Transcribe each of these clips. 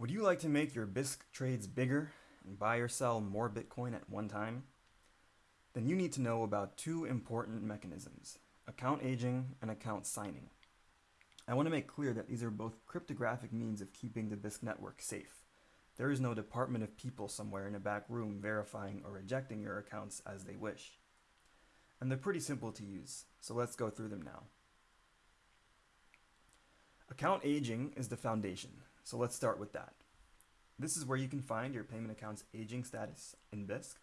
Would you like to make your Bisq trades bigger and buy or sell more Bitcoin at one time? Then you need to know about two important mechanisms, account aging and account signing. I want to make clear that these are both cryptographic means of keeping the Bisq network safe. There is no department of people somewhere in a back room verifying or rejecting your accounts as they wish. And they're pretty simple to use, so let's go through them now. Account aging is the foundation, so let's start with that. This is where you can find your payment account's aging status in Bisq.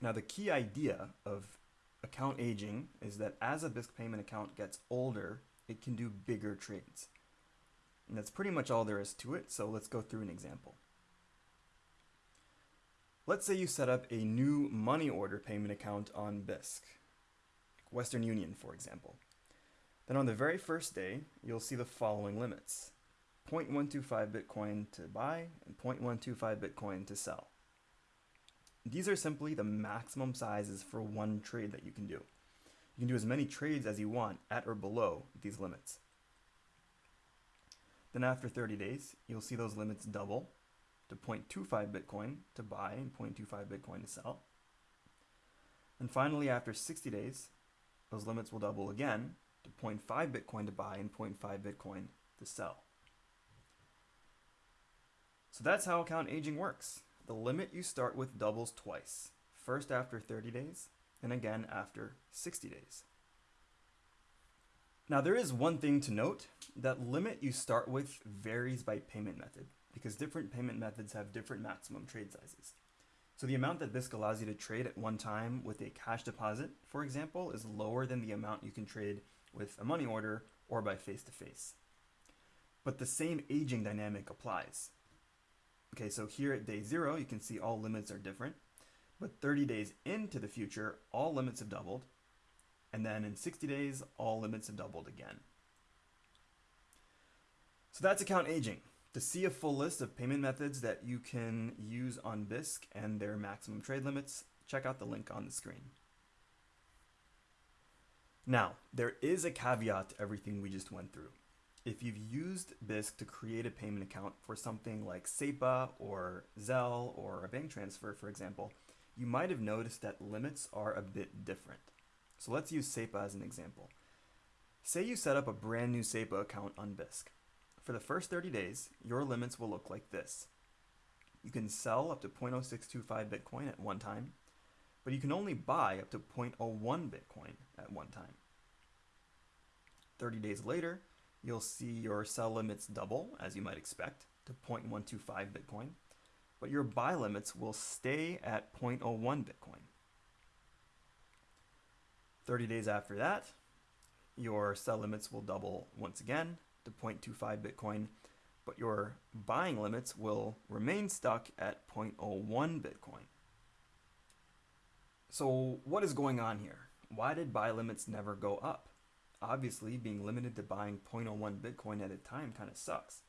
Now the key idea of account aging is that as a Bisq payment account gets older, it can do bigger trades. And that's pretty much all there is to it, so let's go through an example. Let's say you set up a new money order payment account on Bisq, Western Union for example. Then on the very first day, you'll see the following limits. 0.125 Bitcoin to buy and 0.125 Bitcoin to sell. These are simply the maximum sizes for one trade that you can do. You can do as many trades as you want at or below these limits. Then after 30 days, you'll see those limits double to 0.25 Bitcoin to buy and 0.25 Bitcoin to sell. And finally, after 60 days, those limits will double again to 0.5 Bitcoin to buy and 0.5 Bitcoin to sell. So that's how account aging works. The limit you start with doubles twice, first after 30 days and again after 60 days. Now there is one thing to note, that limit you start with varies by payment method because different payment methods have different maximum trade sizes. So the amount that Bisq allows you to trade at one time with a cash deposit, for example, is lower than the amount you can trade with a money order or by face-to-face. -face. But the same aging dynamic applies. Okay, so here at day zero, you can see all limits are different, but 30 days into the future, all limits have doubled, and then in 60 days, all limits have doubled again. So that's account aging. To see a full list of payment methods that you can use on Bisq and their maximum trade limits, check out the link on the screen. Now, there is a caveat to everything we just went through. If you've used Bisq to create a payment account for something like SEPA or Zelle or a bank transfer, for example, you might have noticed that limits are a bit different. So let's use SEPA as an example. Say you set up a brand new SEPA account on Bisq. For the first 30 days, your limits will look like this. You can sell up to 0.0625 Bitcoin at one time, but you can only buy up to 0.01 Bitcoin at one time. 30 days later, you'll see your sell limits double, as you might expect, to 0.125 Bitcoin, but your buy limits will stay at 0.01 Bitcoin. 30 days after that, your sell limits will double once again to 0.25 Bitcoin, but your buying limits will remain stuck at 0.01 Bitcoin. So what is going on here? Why did buy limits never go up? Obviously, being limited to buying 0.01 Bitcoin at a time kind of sucks.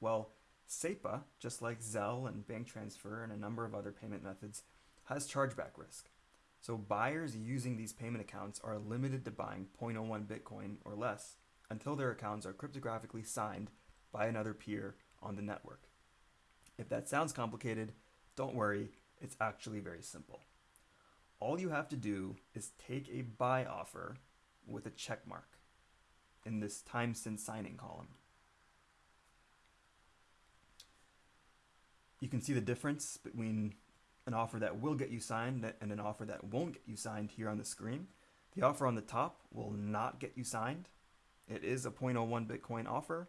Well, SEPA, just like Zelle and bank transfer and a number of other payment methods, has chargeback risk. So buyers using these payment accounts are limited to buying 0.01 Bitcoin or less until their accounts are cryptographically signed by another peer on the network. If that sounds complicated, don't worry, it's actually very simple all you have to do is take a buy offer with a check mark in this time since signing column. You can see the difference between an offer that will get you signed and an offer that won't get you signed here on the screen. The offer on the top will not get you signed. It is a 0.01 Bitcoin offer,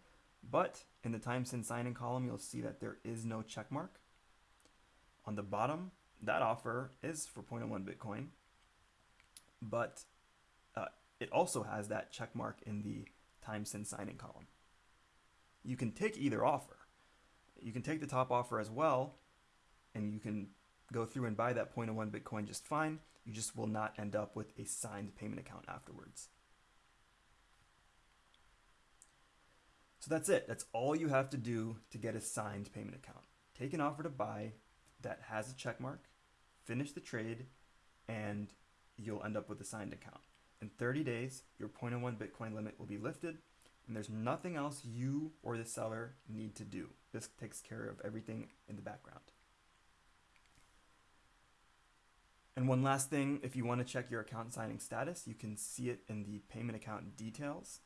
but in the time since signing column, you'll see that there is no check mark. On the bottom, that offer is for 0.01 Bitcoin, but uh, it also has that check mark in the time since signing column. You can take either offer. You can take the top offer as well, and you can go through and buy that 0.01 Bitcoin just fine. You just will not end up with a signed payment account afterwards. So that's it. That's all you have to do to get a signed payment account. Take an offer to buy that has a check mark, finish the trade, and you'll end up with a signed account. In 30 days, your 0.01 Bitcoin limit will be lifted, and there's nothing else you or the seller need to do. This takes care of everything in the background. And one last thing, if you want to check your account signing status, you can see it in the payment account details.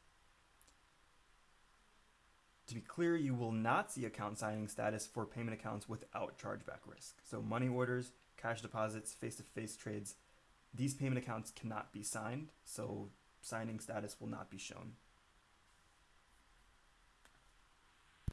To be clear, you will not see account signing status for payment accounts without chargeback risk. So money orders, cash deposits, face-to-face trades, these payment accounts cannot be signed, so signing status will not be shown.